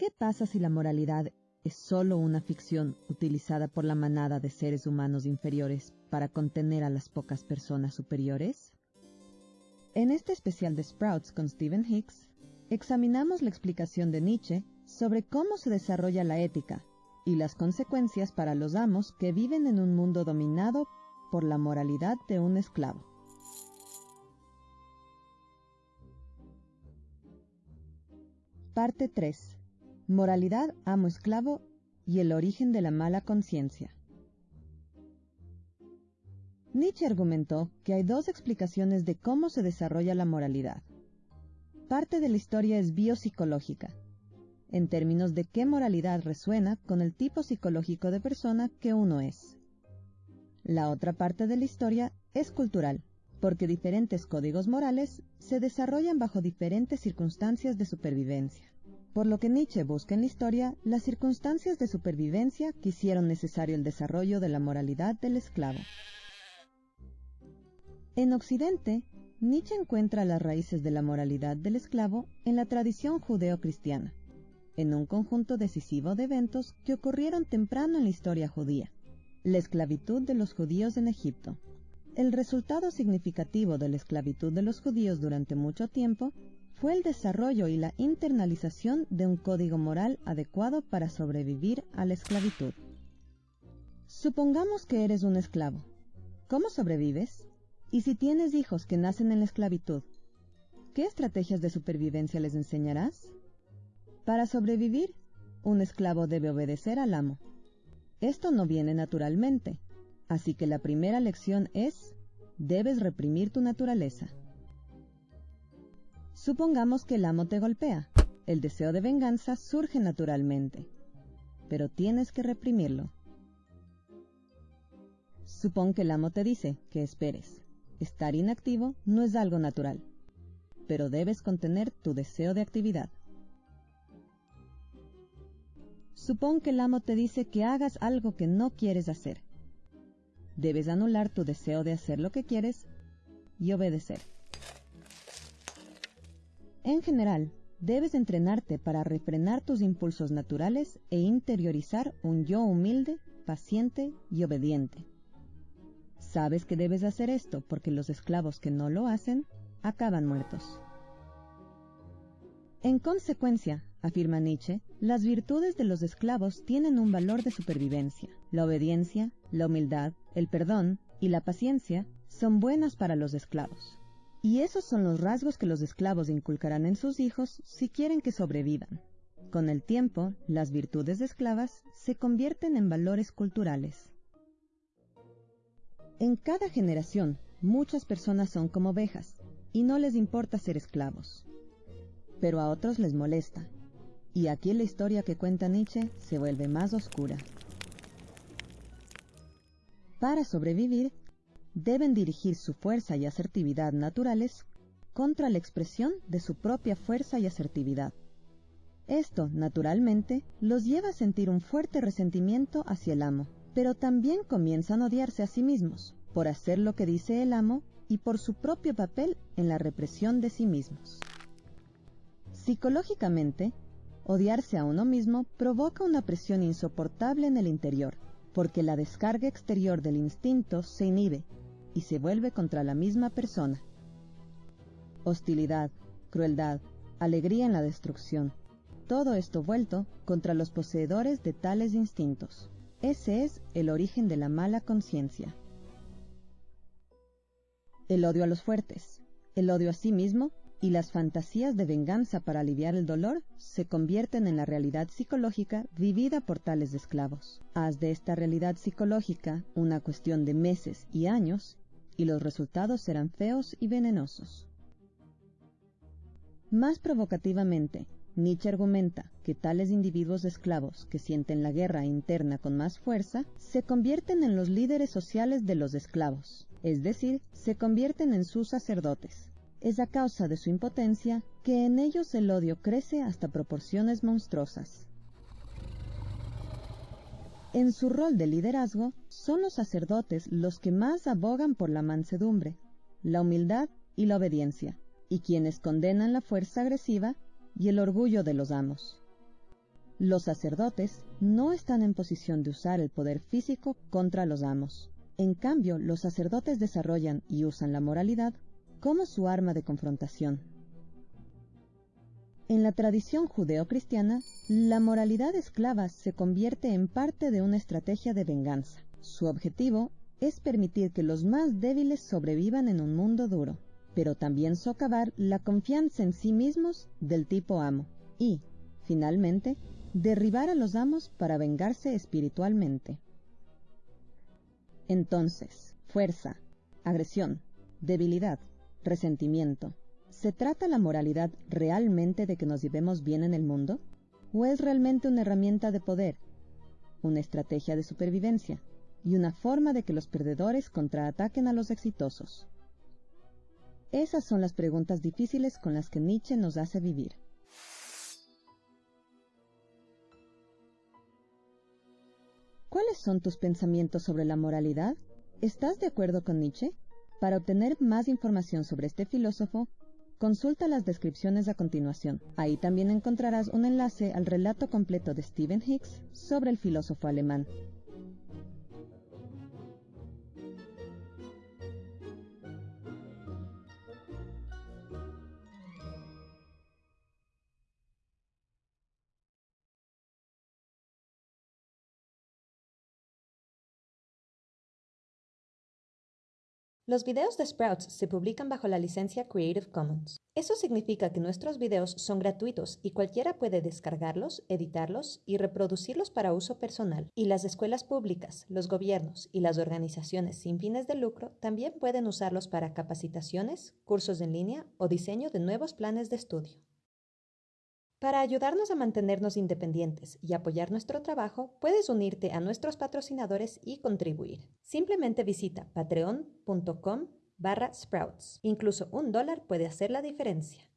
¿Qué pasa si la moralidad es solo una ficción utilizada por la manada de seres humanos inferiores para contener a las pocas personas superiores? En este especial de Sprouts con Stephen Hicks, examinamos la explicación de Nietzsche sobre cómo se desarrolla la ética y las consecuencias para los amos que viven en un mundo dominado por la moralidad de un esclavo. Parte 3. Moralidad amo-esclavo y el origen de la mala conciencia. Nietzsche argumentó que hay dos explicaciones de cómo se desarrolla la moralidad. Parte de la historia es biopsicológica, en términos de qué moralidad resuena con el tipo psicológico de persona que uno es. La otra parte de la historia es cultural, porque diferentes códigos morales se desarrollan bajo diferentes circunstancias de supervivencia por lo que Nietzsche busca en la historia las circunstancias de supervivencia que hicieron necesario el desarrollo de la moralidad del esclavo. En Occidente, Nietzsche encuentra las raíces de la moralidad del esclavo en la tradición judeo-cristiana, en un conjunto decisivo de eventos que ocurrieron temprano en la historia judía, la esclavitud de los judíos en Egipto. El resultado significativo de la esclavitud de los judíos durante mucho tiempo fue el desarrollo y la internalización de un código moral adecuado para sobrevivir a la esclavitud. Supongamos que eres un esclavo. ¿Cómo sobrevives? Y si tienes hijos que nacen en la esclavitud, ¿qué estrategias de supervivencia les enseñarás? Para sobrevivir, un esclavo debe obedecer al amo. Esto no viene naturalmente, así que la primera lección es, debes reprimir tu naturaleza. Supongamos que el amo te golpea. El deseo de venganza surge naturalmente, pero tienes que reprimirlo. Supón que el amo te dice que esperes. Estar inactivo no es algo natural, pero debes contener tu deseo de actividad. Supón que el amo te dice que hagas algo que no quieres hacer. Debes anular tu deseo de hacer lo que quieres y obedecer. En general, debes entrenarte para refrenar tus impulsos naturales e interiorizar un yo humilde, paciente y obediente. Sabes que debes hacer esto porque los esclavos que no lo hacen acaban muertos. En consecuencia, afirma Nietzsche, las virtudes de los esclavos tienen un valor de supervivencia. La obediencia, la humildad, el perdón y la paciencia son buenas para los esclavos. Y esos son los rasgos que los esclavos inculcarán en sus hijos si quieren que sobrevivan. Con el tiempo, las virtudes de esclavas se convierten en valores culturales. En cada generación, muchas personas son como ovejas y no les importa ser esclavos. Pero a otros les molesta. Y aquí la historia que cuenta Nietzsche se vuelve más oscura. Para sobrevivir, deben dirigir su fuerza y asertividad naturales contra la expresión de su propia fuerza y asertividad. Esto, naturalmente, los lleva a sentir un fuerte resentimiento hacia el amo, pero también comienzan a odiarse a sí mismos por hacer lo que dice el amo y por su propio papel en la represión de sí mismos. Psicológicamente, odiarse a uno mismo provoca una presión insoportable en el interior, porque la descarga exterior del instinto se inhibe y se vuelve contra la misma persona. Hostilidad, crueldad, alegría en la destrucción, todo esto vuelto contra los poseedores de tales instintos. Ese es el origen de la mala conciencia. El odio a los fuertes, el odio a sí mismo y las fantasías de venganza para aliviar el dolor se convierten en la realidad psicológica vivida por tales esclavos. Haz de esta realidad psicológica una cuestión de meses y años y los resultados serán feos y venenosos. Más provocativamente, Nietzsche argumenta que tales individuos esclavos que sienten la guerra interna con más fuerza se convierten en los líderes sociales de los esclavos, es decir, se convierten en sus sacerdotes. Es a causa de su impotencia que en ellos el odio crece hasta proporciones monstruosas. En su rol de liderazgo, son los sacerdotes los que más abogan por la mansedumbre, la humildad y la obediencia, y quienes condenan la fuerza agresiva y el orgullo de los amos. Los sacerdotes no están en posición de usar el poder físico contra los amos. En cambio, los sacerdotes desarrollan y usan la moralidad como su arma de confrontación. En la tradición judeocristiana, la moralidad esclava se convierte en parte de una estrategia de venganza. Su objetivo es permitir que los más débiles sobrevivan en un mundo duro, pero también socavar la confianza en sí mismos del tipo amo y, finalmente, derribar a los amos para vengarse espiritualmente. Entonces, fuerza, agresión, debilidad, resentimiento, ¿Se trata la moralidad realmente de que nos llevemos bien en el mundo? ¿O es realmente una herramienta de poder, una estrategia de supervivencia y una forma de que los perdedores contraataquen a los exitosos? Esas son las preguntas difíciles con las que Nietzsche nos hace vivir. ¿Cuáles son tus pensamientos sobre la moralidad? ¿Estás de acuerdo con Nietzsche? Para obtener más información sobre este filósofo, Consulta las descripciones a continuación. Ahí también encontrarás un enlace al relato completo de Stephen Hicks sobre el filósofo alemán. Los videos de Sprouts se publican bajo la licencia Creative Commons. Eso significa que nuestros videos son gratuitos y cualquiera puede descargarlos, editarlos y reproducirlos para uso personal. Y las escuelas públicas, los gobiernos y las organizaciones sin fines de lucro también pueden usarlos para capacitaciones, cursos en línea o diseño de nuevos planes de estudio. Para ayudarnos a mantenernos independientes y apoyar nuestro trabajo, puedes unirte a nuestros patrocinadores y contribuir. Simplemente visita patreon.com barra sprouts. Incluso un dólar puede hacer la diferencia.